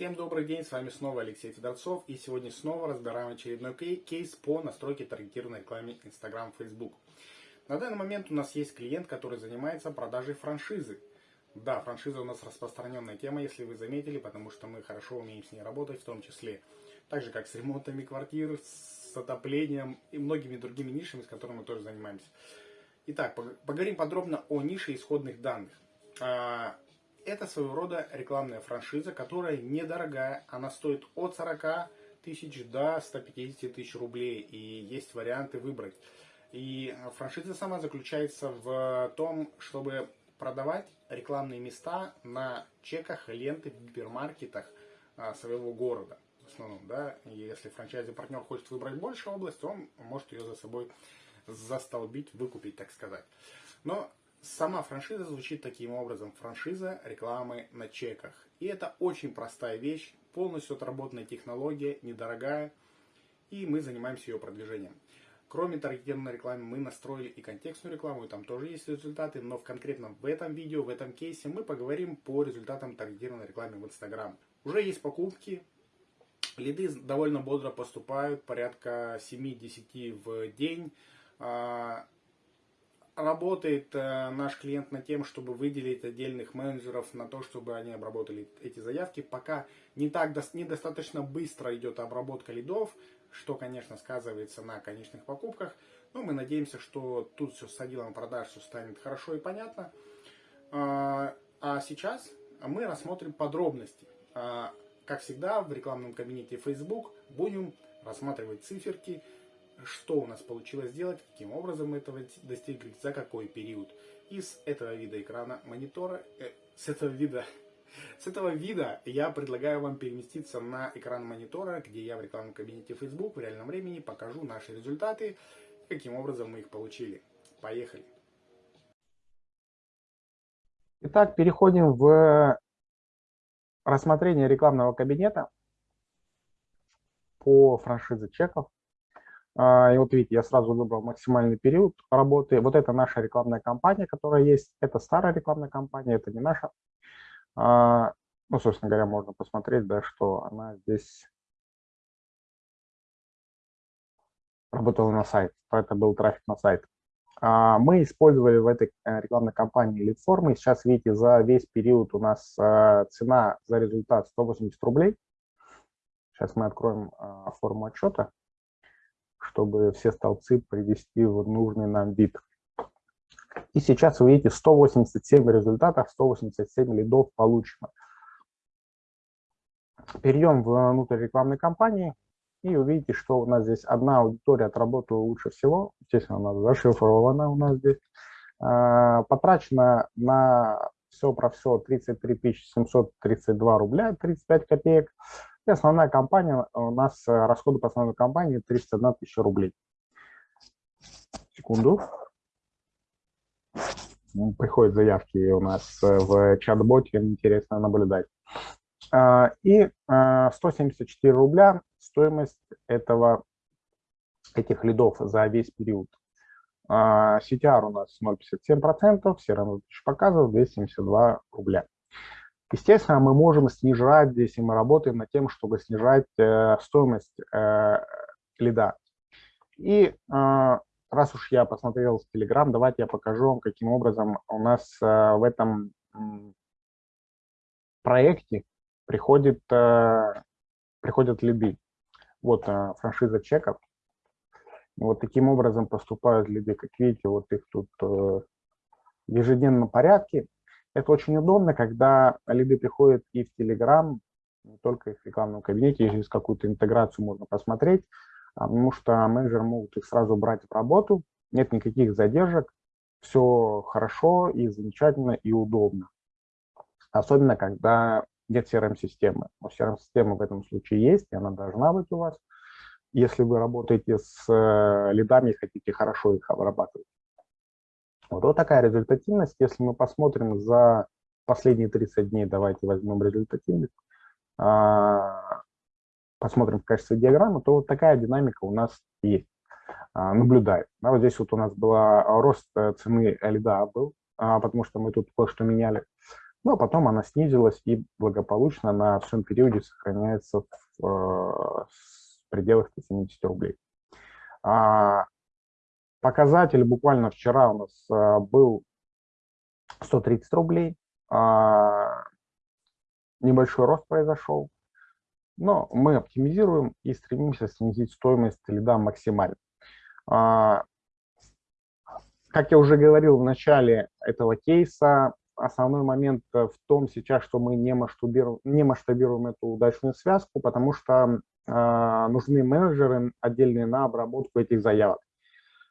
Всем добрый день, с вами снова Алексей Федорцов, и сегодня снова разбираем очередной кейс по настройке таргетированной рекламы Instagram, Facebook. На данный момент у нас есть клиент, который занимается продажей франшизы. Да, франшиза у нас распространенная тема, если вы заметили, потому что мы хорошо умеем с ней работать, в том числе так же, как с ремонтами квартир, с отоплением и многими другими нишами, с которыми мы тоже занимаемся. Итак, поговорим подробно о нише исходных данных. Это своего рода рекламная франшиза, которая недорогая. Она стоит от 40 тысяч до 150 тысяч рублей. И есть варианты выбрать. И франшиза сама заключается в том, чтобы продавать рекламные места на чеках, ленты в гипермаркетах а, своего города. В основном, да, если франчайзи партнер хочет выбрать больше область, он может ее за собой застолбить, выкупить, так сказать. Но Сама франшиза звучит таким образом. Франшиза рекламы на чеках. И это очень простая вещь, полностью отработанная технология, недорогая. И мы занимаемся ее продвижением. Кроме таргетированной рекламы мы настроили и контекстную рекламу, и там тоже есть результаты, но в конкретном в этом видео, в этом кейсе мы поговорим по результатам таргетированной рекламы в Instagram. Уже есть покупки, лиды довольно бодро поступают, порядка 7-10 в день. Работает э, наш клиент над тем, чтобы выделить отдельных менеджеров на то, чтобы они обработали эти заявки. Пока не так недостаточно быстро идет обработка лидов, что, конечно, сказывается на конечных покупках. Но мы надеемся, что тут все с отделом продаж все станет хорошо и понятно. А, а сейчас мы рассмотрим подробности. А, как всегда, в рекламном кабинете Facebook будем рассматривать циферки, что у нас получилось сделать, каким образом мы этого достигли, за какой период. Из этого вида экрана монитора, э, с этого вида, с этого вида я предлагаю вам переместиться на экран монитора, где я в рекламном кабинете Facebook в реальном времени покажу наши результаты, каким образом мы их получили. Поехали! Итак, переходим в рассмотрение рекламного кабинета по франшизе чеков. А, и вот видите, я сразу выбрал максимальный период работы. Вот это наша рекламная кампания, которая есть. Это старая рекламная кампания, это не наша. А, ну, собственно говоря, можно посмотреть, да, что она здесь работала на сайт. Это был трафик на сайт. А, мы использовали в этой э, рекламной кампании лид-формы. Сейчас, видите, за весь период у нас цена за результат 180 рублей. Сейчас мы откроем форму отчета чтобы все столбцы привести в нужный нам вид. И сейчас вы видите 187 результатов, 187 лидов получено. Перейдем внутрь рекламной кампании и увидите, что у нас здесь одна аудитория отработала лучше всего. Естественно, она зашифрована у нас здесь. А, потрачено на все про все 33 732 рубля 35 копеек. И основная компания, у нас э, расходы по основной компании 31 тысяча рублей. Секунду. Приходят заявки у нас э, в чат-боте, интересно наблюдать. А, и 174 а, рубля стоимость этого, этих лидов за весь период. А, CTR у нас 0,57%, все равно показывает 272 рубля. Естественно, мы можем снижать здесь, и мы работаем над тем, чтобы снижать э, стоимость э, лида. И э, раз уж я посмотрел в Telegram, давайте я покажу вам, каким образом у нас э, в этом э, проекте приходит, э, приходят лиды. Вот э, франшиза чеков. Вот таким образом поступают лиды. Как видите, вот их тут э, в ежедневном порядке. Это очень удобно, когда лиды приходят и в Telegram, не только в рекламном кабинете, через какую-то интеграцию можно посмотреть, а, потому что менеджеры могут их сразу брать в работу, нет никаких задержек, все хорошо и замечательно и удобно. Особенно, когда нет CRM-системы. Но CRM-система в этом случае есть, и она должна быть у вас, если вы работаете с э, лидами и хотите хорошо их обрабатывать. Вот, вот такая результативность. Если мы посмотрим за последние 30 дней, давайте возьмем результативность, а, посмотрим в качестве диаграммы, то вот такая динамика у нас есть, а, наблюдает. Да, вот здесь вот у нас был рост э, цены льда был, а, потому что мы тут кое-что меняли. Ну, а потом она снизилась и благополучно на всем периоде сохраняется в э, пределах 170 рублей. А, показатель буквально вчера у нас а, был 130 рублей. А, небольшой рост произошел. Но мы оптимизируем и стремимся снизить стоимость лида максимально. А, как я уже говорил в начале этого кейса, основной момент в том сейчас, что мы не масштабируем, не масштабируем эту удачную связку, потому что э, нужны менеджеры отдельные на обработку этих заявок.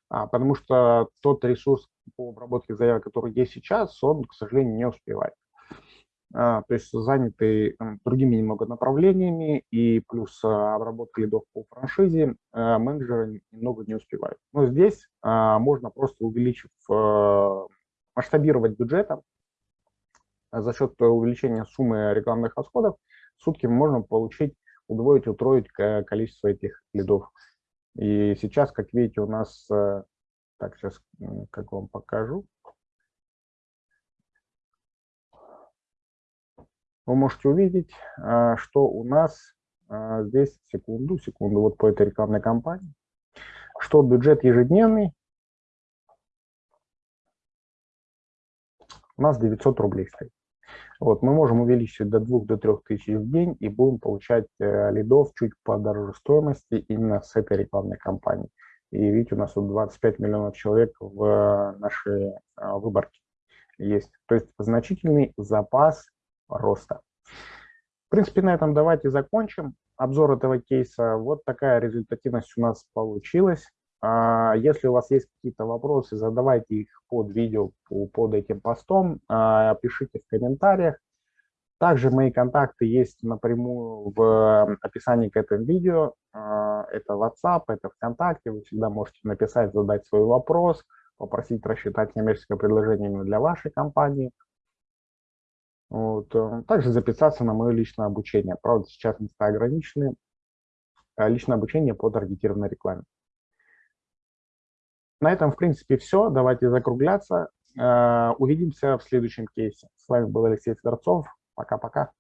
А, потому что тот ресурс по обработке заявок, который есть сейчас, он, к сожалению, не успевает. А, то есть заняты другими немного направлениями, и плюс а, обработка лидов по франшизе, менеджеры немного не успевают. Но здесь можно просто увеличив, масштабировать бюджетом за счет увеличения суммы рекламных расходов, в сутки можно получить, удвоить, утроить количество этих лидов. И сейчас, как видите, у нас, э, так, сейчас как вам покажу. Вы можете увидеть, э, что у нас э, здесь, секунду, секунду, вот по этой рекламной кампании, что бюджет ежедневный у нас 900 рублей стоит. Вот, мы можем увеличить до 2 до 3 тысяч в день и будем получать э, лидов чуть по дороже стоимости именно с этой рекламной кампании. И видите, у нас тут 25 миллионов человек в э, нашей э, выборке есть. То есть значительный запас роста. В принципе, на этом давайте закончим обзор этого кейса. Вот такая результативность у нас получилась. А, если у вас есть какие-то вопросы, задавайте их под видео, под этим постом, а, пишите в комментариях. Также мои контакты есть напрямую в описании к этому видео. А, это WhatsApp, это ВКонтакте. Вы всегда можете написать, задать свой вопрос, попросить рассчитать коммерческое предложение для вашей компании. Вот. Э, также записаться на мое личное обучение. Правда, сейчас места ограничены. Личное обучение по таргетированной рекламе. На этом, в принципе, все. Давайте закругляться. Э, увидимся в следующем кейсе. С вами был Алексей Федорцов. Пока-пока.